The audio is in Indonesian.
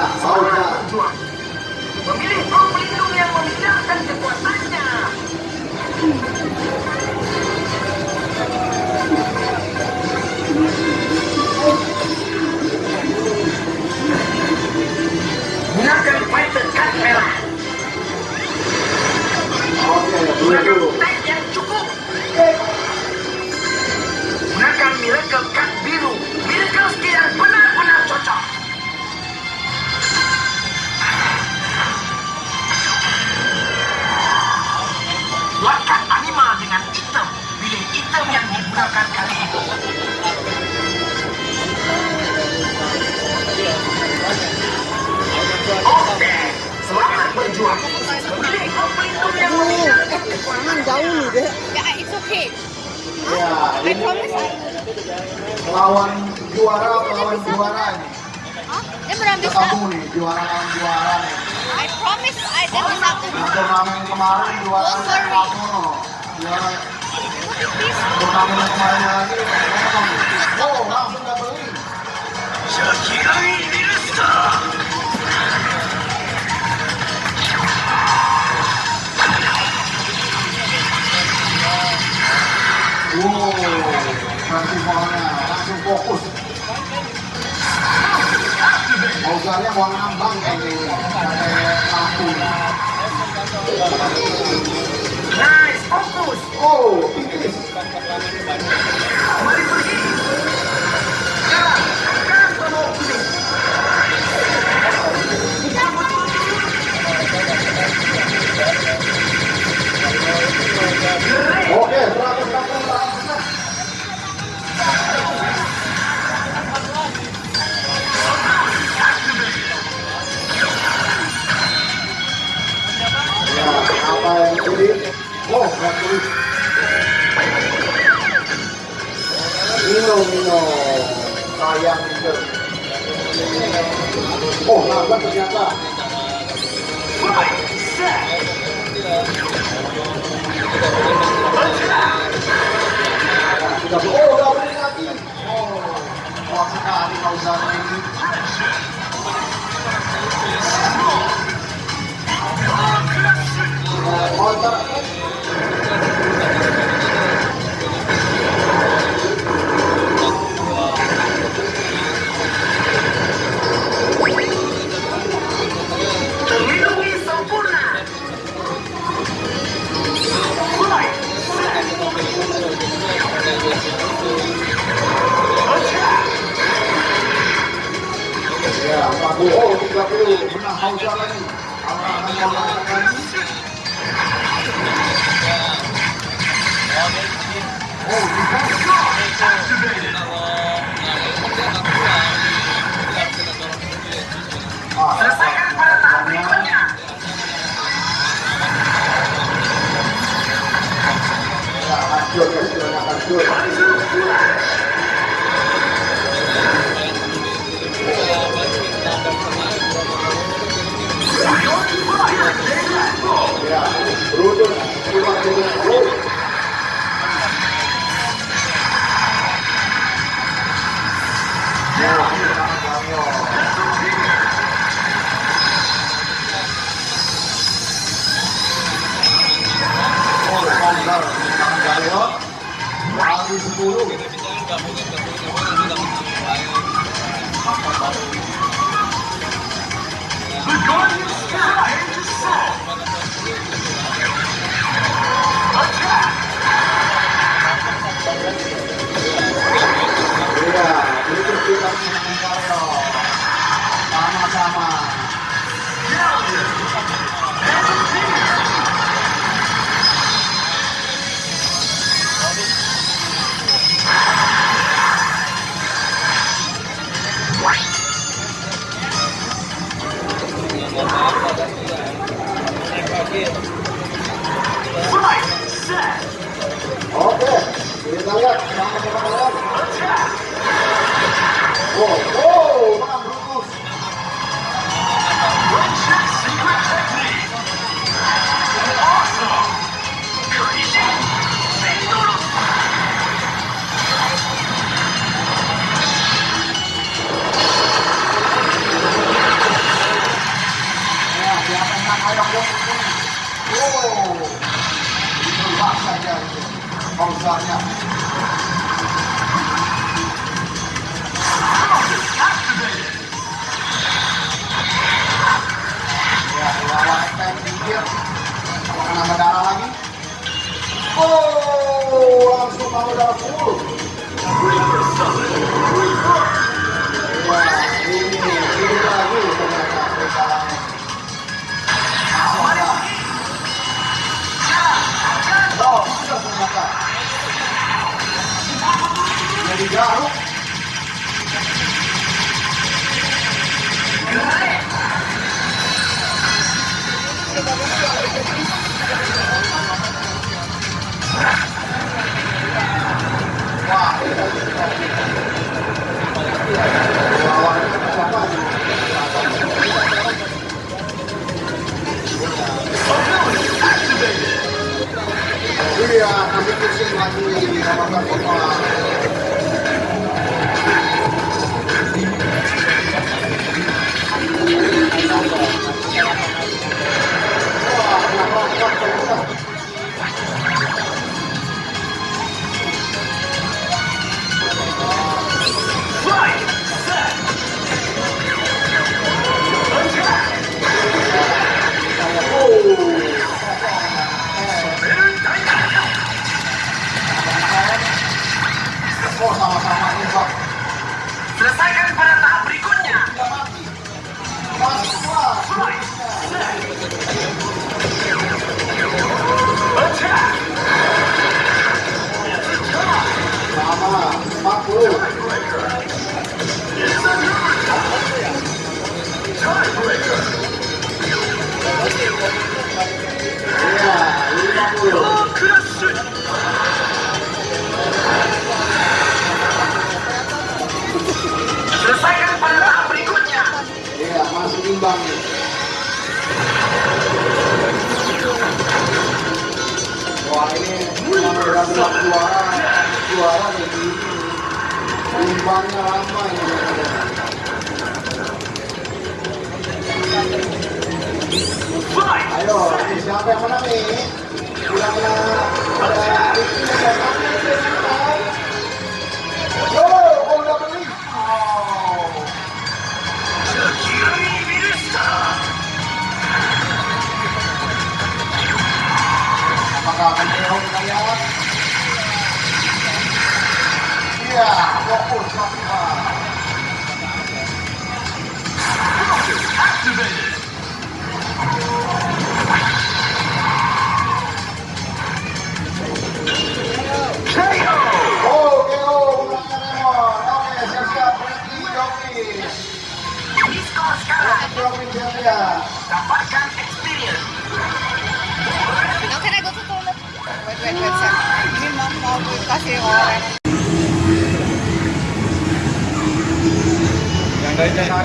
Ya, Sauda. Memilih pro pelindung yang memindahkan kekuatannya. Jangan jauh nih deh. Yeah, it's okay. Ya, I ini promise lawan juara lawan juara ini. Dia mengambil Ketemu nih, juara lawan juara nih. I promise I that is not Yang turnamen kemarin juara worry. Lamono. Juara turnamen kemarin lagi. Oh, langsung gak beli. Wow, festivalnya langsung fokus. Bausannya mau ngambang lampu. Nice, fokus. Oh, tipis. Mino. Sayang itu. Oh, nambah ternyata. Set. Oh, udah lagi. Oh, kuat sekali Fauzan ini. Nah, Ya, Pak Bowo juga perlu menang hausa lagi. Anak-anak yang lakukan Oh, bukan. tutulong. The God is trying to solve. Sige, tanggap. Salamat sa Selesaikan pada tahap berikutnya. Tidak suara jadi rimbangnya ramai ayo siapa yang menang nih kira-kira ada Disco Scala. Dapatkan experience. Now can I go to toilet? Wait, wait, wait. Ini mau mau kasih orang. Yang dari